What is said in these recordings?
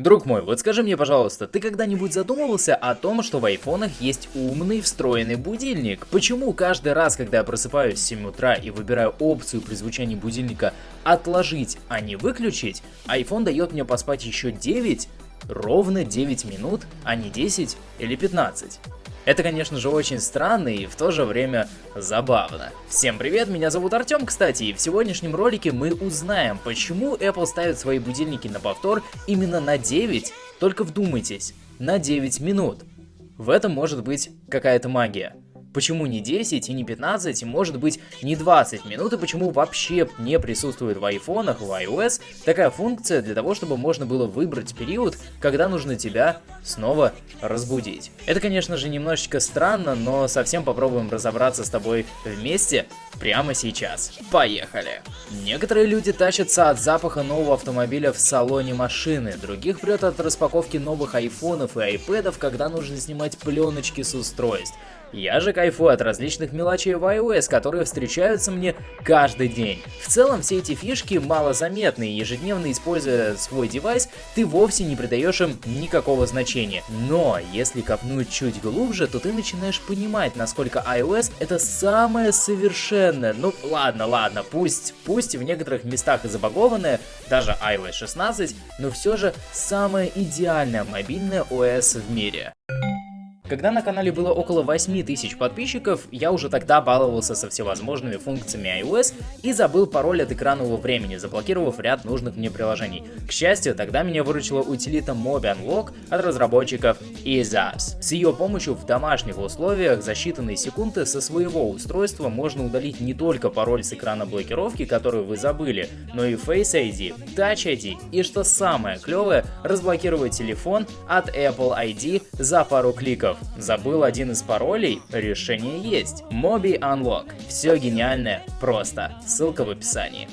Друг мой, вот скажи мне, пожалуйста, ты когда-нибудь задумывался о том, что в айфонах есть умный встроенный будильник? Почему каждый раз, когда я просыпаюсь в 7 утра и выбираю опцию при звучании будильника «отложить, а не выключить», iPhone дает мне поспать еще 9, ровно 9 минут, а не 10 или 15? Это, конечно же, очень странно и в то же время забавно. Всем привет, меня зовут Артем, кстати, и в сегодняшнем ролике мы узнаем, почему Apple ставит свои будильники на повтор именно на 9, только вдумайтесь, на 9 минут. В этом может быть какая-то магия. Почему не 10 и не 15, и может быть не 20 минут, и почему вообще не присутствует в айфонах, в iOS такая функция для того, чтобы можно было выбрать период, когда нужно тебя снова разбудить. Это, конечно же, немножечко странно, но совсем попробуем разобраться с тобой вместе прямо сейчас. Поехали! Некоторые люди тащатся от запаха нового автомобиля в салоне машины, других прет от распаковки новых айфонов и айпэдов, когда нужно снимать пленочки с устройств. Я же кайфую от различных мелочей в iOS, которые встречаются мне каждый день. В целом все эти фишки малозаметны и ежедневно используя свой девайс, ты вовсе не придаешь им никакого значения. Но если копнуть чуть глубже, то ты начинаешь понимать, насколько iOS это самое совершенное. Ну ладно, ладно, пусть, пусть в некоторых местах и забагованное, даже iOS 16, но все же самое идеальное мобильное OS в мире. Когда на канале было около 8 тысяч подписчиков, я уже тогда баловался со всевозможными функциями iOS и забыл пароль от экранного времени, заблокировав ряд нужных мне приложений. К счастью, тогда меня выручила утилита Mobi Unlock от разработчиков EaseUps. С ее помощью в домашних условиях за считанные секунды со своего устройства можно удалить не только пароль с экрана блокировки, который вы забыли, но и Face ID, Touch ID и, что самое клевое, разблокировать телефон от Apple ID за пару кликов. Забыл один из паролей? Решение есть. Mobi Unlock. Все гениальное, просто. Ссылка в описании.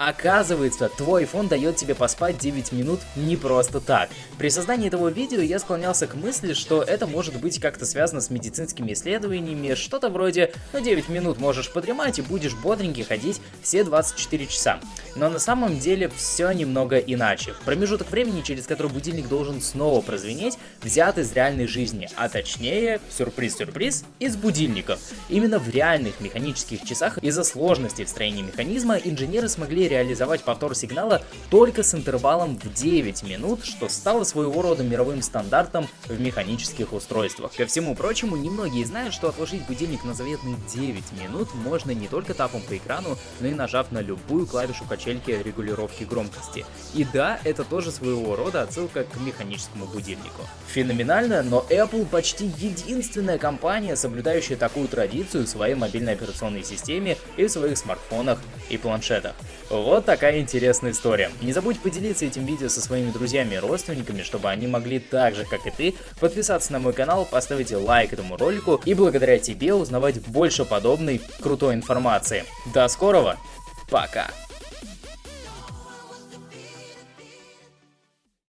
Оказывается, твой iPhone дает тебе поспать 9 минут не просто так. При создании этого видео я склонялся к мысли, что это может быть как-то связано с медицинскими исследованиями, что-то вроде ну 9 минут можешь подремать и будешь бодренький ходить все 24 часа. Но на самом деле все немного иначе. Промежуток времени, через который будильник должен снова прозвенеть, взят из реальной жизни, а точнее, сюрприз-сюрприз, из будильников. Именно в реальных механических часах из-за сложности в строении механизма инженеры смогли реализовать повтор сигнала только с интервалом в 9 минут, что стало своего рода мировым стандартом в механических устройствах. Ко всему прочему, немногие знают, что отложить будильник на заветные 9 минут можно не только тапом по экрану, но и нажав на любую клавишу качельки регулировки громкости. И да, это тоже своего рода отсылка к механическому будильнику. Феноменально, но Apple почти единственная компания, соблюдающая такую традицию в своей мобильной операционной системе и в своих смартфонах и планшетах. Вот такая интересная история. Не забудь поделиться этим видео со своими друзьями и родственниками, чтобы они могли так же, как и ты, подписаться на мой канал, поставить лайк этому ролику и благодаря тебе узнавать больше подобной крутой информации. До скорого, пока!